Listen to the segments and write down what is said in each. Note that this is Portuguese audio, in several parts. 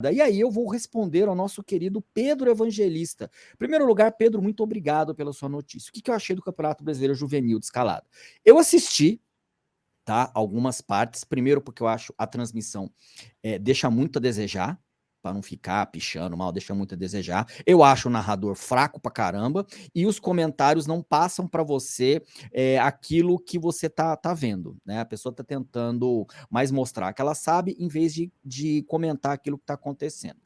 E aí eu vou responder ao nosso querido Pedro Evangelista. Em primeiro lugar, Pedro, muito obrigado pela sua notícia. O que, eu achei do Campeonato Brasileiro Juvenil de Escalada? Eu assisti tá, algumas partes, primeiro porque eu acho a transmissão é, deixa muito a desejar, para não ficar pichando mal, deixa muito a desejar. Eu acho o narrador fraco pra caramba e os comentários não passam para você é, aquilo que você tá, tá vendo, né? A pessoa tá tentando mais mostrar que ela sabe em vez de, de comentar aquilo que tá acontecendo.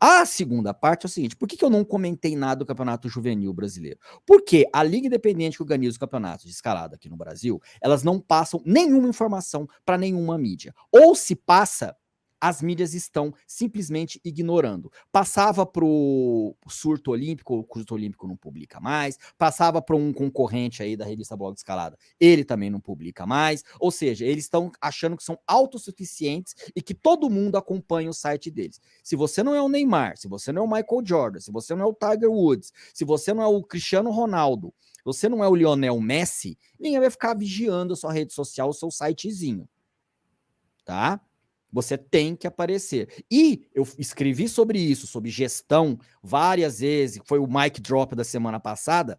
A segunda parte é o seguinte, por que, que eu não comentei nada do Campeonato Juvenil Brasileiro? Porque a Liga Independente que organiza os campeonatos de escalada aqui no Brasil, elas não passam nenhuma informação para nenhuma mídia. Ou se passa as mídias estão simplesmente ignorando. Passava para o surto olímpico, o surto olímpico não publica mais, passava para um concorrente aí da revista Blog Escalada, ele também não publica mais, ou seja, eles estão achando que são autossuficientes e que todo mundo acompanha o site deles. Se você não é o Neymar, se você não é o Michael Jordan, se você não é o Tiger Woods, se você não é o Cristiano Ronaldo, se você não é o Lionel Messi, ninguém vai ficar vigiando a sua rede social, o seu sitezinho. Tá? Você tem que aparecer. E eu escrevi sobre isso, sobre gestão, várias vezes, foi o mic drop da semana passada,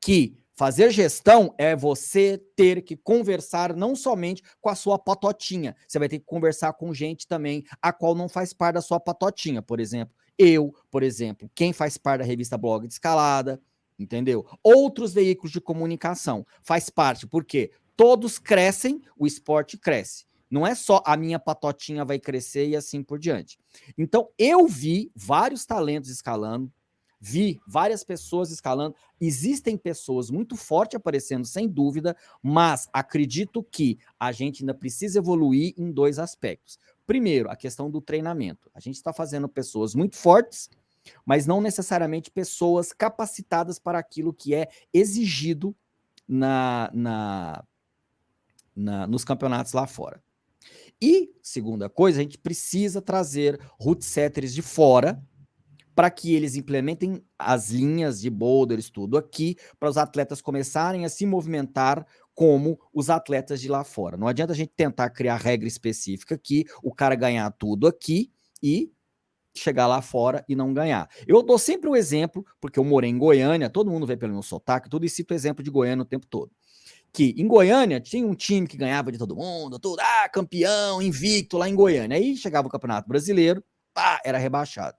que fazer gestão é você ter que conversar não somente com a sua patotinha, você vai ter que conversar com gente também a qual não faz parte da sua patotinha, por exemplo, eu, por exemplo, quem faz parte da revista Blog de Escalada, entendeu? Outros veículos de comunicação faz parte, porque todos crescem, o esporte cresce. Não é só a minha patotinha vai crescer e assim por diante. Então, eu vi vários talentos escalando, vi várias pessoas escalando. Existem pessoas muito fortes aparecendo, sem dúvida, mas acredito que a gente ainda precisa evoluir em dois aspectos. Primeiro, a questão do treinamento. A gente está fazendo pessoas muito fortes, mas não necessariamente pessoas capacitadas para aquilo que é exigido na, na, na, nos campeonatos lá fora. E, segunda coisa, a gente precisa trazer root setters de fora para que eles implementem as linhas de boulders, tudo aqui, para os atletas começarem a se movimentar como os atletas de lá fora. Não adianta a gente tentar criar regra específica aqui, o cara ganhar tudo aqui e chegar lá fora e não ganhar. Eu dou sempre o um exemplo, porque eu morei em Goiânia, todo mundo vê pelo meu sotaque, tudo e cito o exemplo de Goiânia o tempo todo que em Goiânia tinha um time que ganhava de todo mundo, tudo, ah, campeão, invicto lá em Goiânia. Aí chegava o Campeonato Brasileiro, pá, era rebaixado.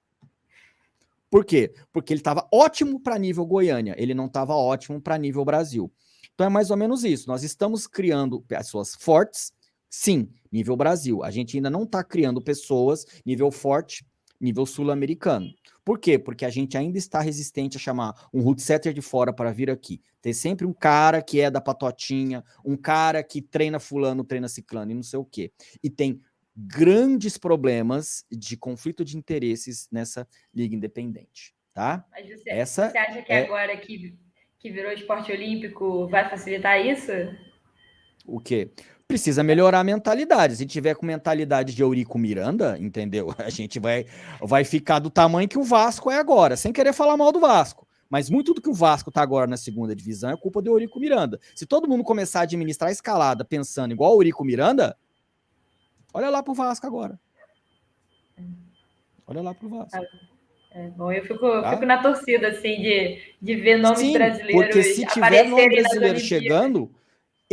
Por quê? Porque ele estava ótimo para nível Goiânia, ele não estava ótimo para nível Brasil. Então é mais ou menos isso. Nós estamos criando pessoas fortes, sim, nível Brasil. A gente ainda não está criando pessoas nível forte, nível sul-americano. Por quê? Porque a gente ainda está resistente a chamar um root setter de fora para vir aqui. Tem sempre um cara que é da patotinha, um cara que treina fulano, treina ciclano e não sei o quê. E tem grandes problemas de conflito de interesses nessa liga independente, tá? Mas você, Essa você acha que é... agora que, que virou esporte olímpico vai facilitar isso? O quê? Precisa melhorar a mentalidade. Se tiver com mentalidade de Eurico Miranda, entendeu? A gente vai, vai ficar do tamanho que o Vasco é agora, sem querer falar mal do Vasco. Mas muito do que o Vasco está agora na segunda divisão é culpa do Eurico Miranda. Se todo mundo começar a administrar a escalada pensando igual o Eurico Miranda, olha lá pro Vasco agora. Olha lá pro Vasco. É, bom, eu fico, tá? fico na torcida, assim, de, de ver nomes Sim, brasileiros. Porque se tiver nome brasileiro chegando,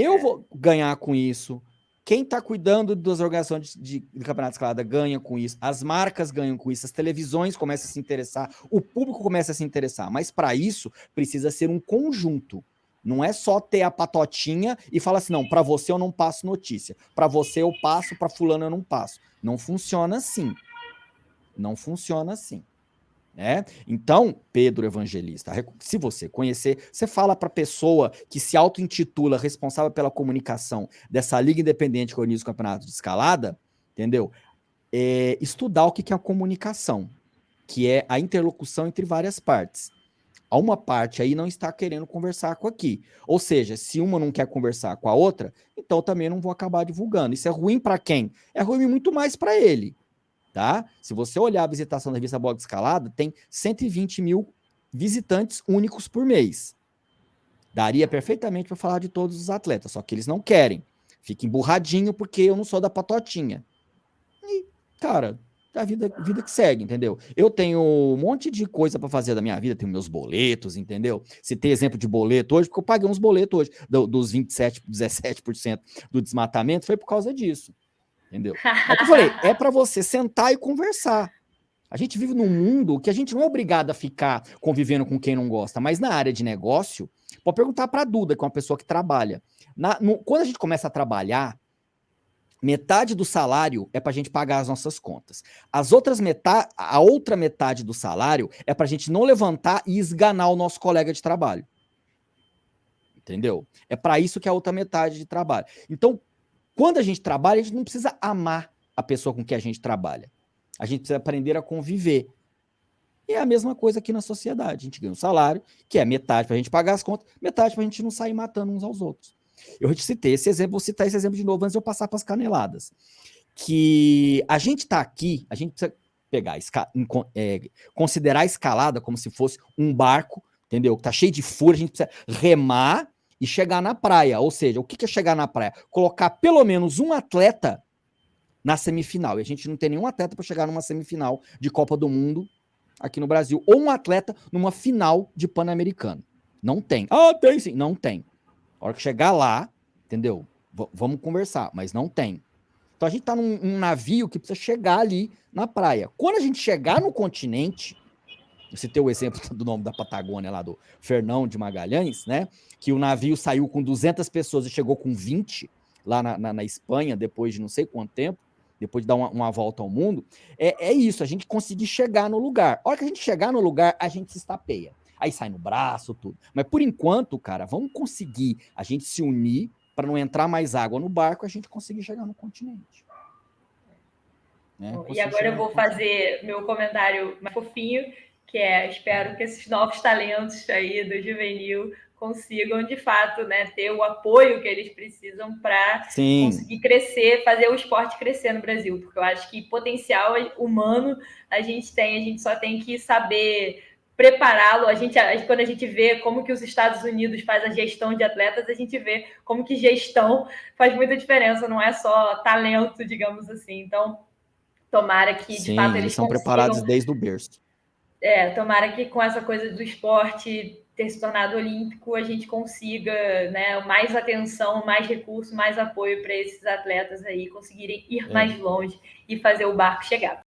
eu vou ganhar com isso. Quem está cuidando das organizações de, de, campeonato de escalada ganha com isso. As marcas ganham com isso. As televisões começam a se interessar. O público começa a se interessar. Mas para isso, precisa ser um conjunto. Não é só ter a patotinha e falar assim, não, para você eu não passo notícia. Para você eu passo, para fulano eu não passo. Não funciona assim. Não funciona assim. Né? Então, Pedro Evangelista, se você conhecer, você fala para a pessoa que se auto-intitula responsável pela comunicação dessa liga independente que organiza o campeonato de escalada, entendeu? É, estudar o que é a comunicação, que é a interlocução entre várias partes. A uma parte aí não está querendo conversar com aqui. Ou seja, se uma não quer conversar com a outra, então também não vou acabar divulgando. Isso é ruim para quem? É ruim muito mais para ele tá? Se você olhar a visitação da revista Blog Escalada, tem 120 mil visitantes únicos por mês. Daria perfeitamente para falar de todos os atletas, só que eles não querem. Fica emburradinho porque eu não sou da patotinha. E, cara, a vida, vida que segue, entendeu? Eu tenho um monte de coisa para fazer da minha vida, tenho meus boletos, entendeu? Se tem exemplo de boleto hoje, porque eu paguei uns boletos hoje, do, dos 27, 17% do desmatamento, foi por causa disso, entendeu? É que eu falei, é para você sentar e conversar. A gente vive num mundo que a gente não é obrigado a ficar convivendo com quem não gosta, mas na área de negócio, pode perguntar para a Duda, que é uma pessoa que trabalha. Na, no, quando a gente começa a trabalhar, metade do salário é para a gente pagar as nossas contas. As outras metade, a outra metade do salário é para a gente não levantar e esganar o nosso colega de trabalho. Entendeu? É para isso que é a outra metade de trabalho. Então, quando a gente trabalha, a gente não precisa amar a pessoa com que a gente trabalha. A gente precisa aprender a conviver. E é a mesma coisa aqui na sociedade. A gente ganha um salário, que é metade para a gente pagar as contas, metade para a gente não sair matando uns aos outros. Eu te citei esse exemplo, vou citar esse exemplo de novo antes de eu passar para as caneladas. Que a gente está aqui, a gente precisa pegar, é, considerar a escalada como se fosse um barco, entendeu? Que tá cheio de furo, a gente precisa remar e chegar na praia. Ou seja, o que é chegar na praia? Colocar pelo menos um atleta na semifinal. E a gente não tem nenhum atleta para chegar numa semifinal de Copa do Mundo aqui no Brasil. Ou um atleta numa final de Pan-Americano. Não tem. Ah, tem sim. Não tem. A hora que chegar lá, entendeu? V vamos conversar, mas não tem. Então a gente tá num um navio que precisa chegar ali na praia. Quando a gente chegar no continente, você tem o exemplo do nome da Patagônia lá do Fernão de Magalhães, né? Que o navio saiu com 200 pessoas e chegou com 20 lá na, na, na Espanha, depois de não sei quanto tempo, depois de dar uma, uma volta ao mundo. É, é, isso, a gente conseguir chegar no lugar. A hora que a gente chegar no lugar, a gente se estapeia aí sai no braço, tudo. Mas por enquanto, cara, vamos conseguir a gente se unir para não entrar mais água no barco, a gente conseguir chegar no continente. Né? E agora eu vou fazer meu comentário mais fofinho, que é, espero que esses novos talentos aí do juvenil consigam, de fato, né, ter o apoio que eles precisam para conseguir crescer, fazer o esporte crescer no Brasil, porque eu acho que potencial humano a gente tem, a gente só tem que saber prepará-lo. A gente, quando a gente vê como que os Estados Unidos faz a gestão de atletas, a gente vê como que gestão faz muita diferença, não é só talento, digamos assim. Então, tomara que de Sim, fato eles são consigam... preparados desde o berço. É, tomara que com essa coisa do esporte ter se tornado olímpico, a gente consiga né, mais atenção, mais recurso, mais apoio para esses atletas aí conseguirem ir é. mais longe e fazer o barco chegar.